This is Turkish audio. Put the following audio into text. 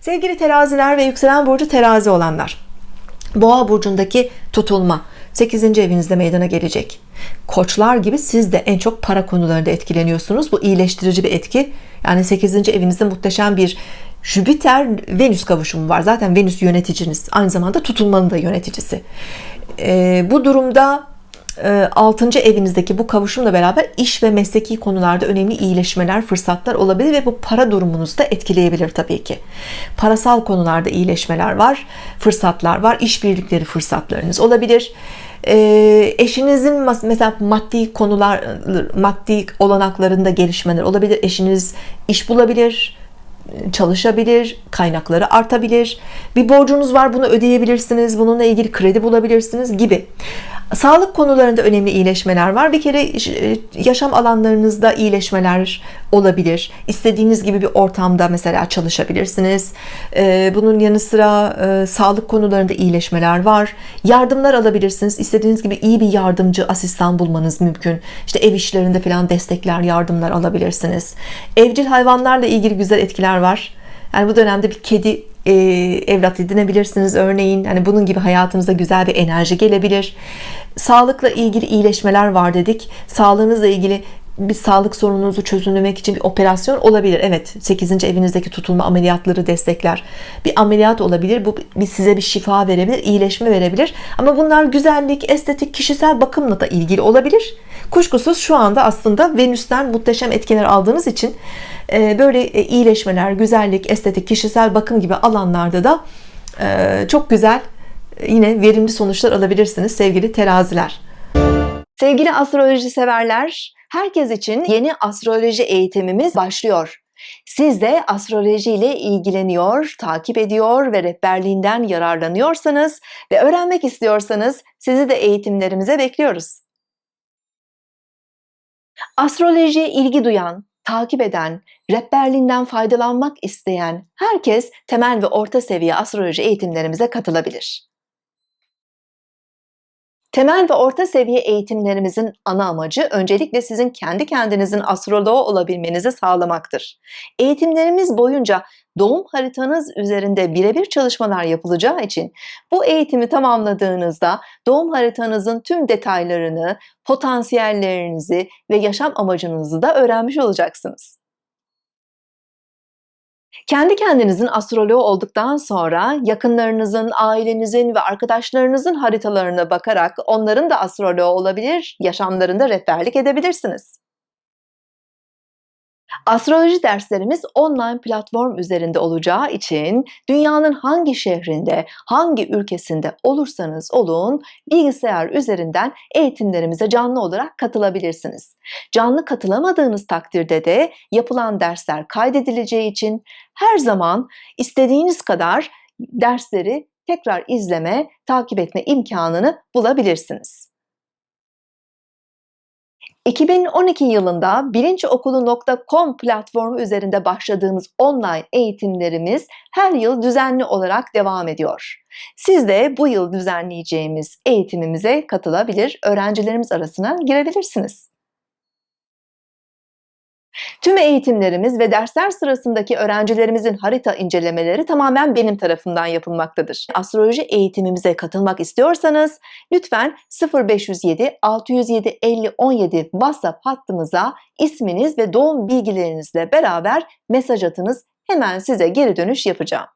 Sevgili teraziler ve yükselen burcu terazi olanlar. Boğa burcundaki tutulma 8. evinizde meydana gelecek. Koçlar gibi siz de en çok para konularında etkileniyorsunuz. Bu iyileştirici bir etki. Yani 8. evinizde muhteşem bir Jüpiter Venüs kavuşumu var. Zaten Venüs yöneticiniz. Aynı zamanda tutulmanın da yöneticisi. Ee, bu durumda 6. E, evinizdeki bu kavuşumla beraber iş ve mesleki konularda önemli iyileşmeler, fırsatlar olabilir ve bu para durumunuzu da etkileyebilir tabii ki. Parasal konularda iyileşmeler var, fırsatlar var, işbirlikleri fırsatlarınız olabilir. E, eşinizin mesela maddi konular, maddi olanaklarında gelişmeler olabilir. Eşiniz iş bulabilir, çalışabilir, kaynakları artabilir. Bir borcunuz var, bunu ödeyebilirsiniz. Bununla ilgili kredi bulabilirsiniz gibi. Sağlık konularında önemli iyileşmeler var. Bir kere e, yaşam alanlarınızda iyileşmeler olabilir. İstediğiniz gibi bir ortamda mesela çalışabilirsiniz. Bunun yanı sıra sağlık konularında iyileşmeler var. Yardımlar alabilirsiniz. İstediğiniz gibi iyi bir yardımcı, asistan bulmanız mümkün. İşte ev işlerinde falan destekler, yardımlar alabilirsiniz. Evcil hayvanlarla ilgili güzel etkiler var. Yani bu dönemde bir kedi e, evlat edinebilirsiniz. Örneğin hani bunun gibi hayatınıza güzel bir enerji gelebilir. Sağlıkla ilgili iyileşmeler var dedik. Sağlığınızla ilgili bir sağlık sorununuzu çözümlemek için bir operasyon olabilir. Evet 8. evinizdeki tutulma ameliyatları destekler. Bir ameliyat olabilir. Bu size bir şifa verebilir iyileşme verebilir. Ama bunlar güzellik estetik kişisel bakımla da ilgili olabilir kuşkusuz şu anda aslında Venüs'ten muhteşem etkiler aldığınız için e, böyle e, iyileşmeler güzellik estetik kişisel bakım gibi alanlarda da e, çok güzel yine verimli sonuçlar alabilirsiniz sevgili teraziler sevgili astroloji severler herkes için yeni astroloji eğitimimiz başlıyor siz de astroloji ile ilgileniyor, takip ediyor ve rehberliğinden yararlanıyorsanız ve öğrenmek istiyorsanız sizi de eğitimlerimize bekliyoruz. Astrolojiye ilgi duyan, takip eden, rehberliğinden faydalanmak isteyen herkes temel ve orta seviye astroloji eğitimlerimize katılabilir. Temel ve orta seviye eğitimlerimizin ana amacı öncelikle sizin kendi kendinizin astroloğu olabilmenizi sağlamaktır. Eğitimlerimiz boyunca doğum haritanız üzerinde birebir çalışmalar yapılacağı için bu eğitimi tamamladığınızda doğum haritanızın tüm detaylarını, potansiyellerinizi ve yaşam amacınızı da öğrenmiş olacaksınız. Kendi kendinizin astroloğu olduktan sonra yakınlarınızın, ailenizin ve arkadaşlarınızın haritalarına bakarak onların da astroloğu olabilir, yaşamlarında rehberlik edebilirsiniz. Astroloji derslerimiz online platform üzerinde olacağı için dünyanın hangi şehrinde, hangi ülkesinde olursanız olun bilgisayar üzerinden eğitimlerimize canlı olarak katılabilirsiniz. Canlı katılamadığınız takdirde de yapılan dersler kaydedileceği için her zaman istediğiniz kadar dersleri tekrar izleme, takip etme imkanını bulabilirsiniz. 2012 yılında bilinçokulu.com platformu üzerinde başladığımız online eğitimlerimiz her yıl düzenli olarak devam ediyor. Siz de bu yıl düzenleyeceğimiz eğitimimize katılabilir, öğrencilerimiz arasına girebilirsiniz. Tüm eğitimlerimiz ve dersler sırasındaki öğrencilerimizin harita incelemeleri tamamen benim tarafından yapılmaktadır. Astroloji eğitimimize katılmak istiyorsanız lütfen 0507 607 50 17 WhatsApp hattımıza isminiz ve doğum bilgilerinizle beraber mesaj atınız. Hemen size geri dönüş yapacağım.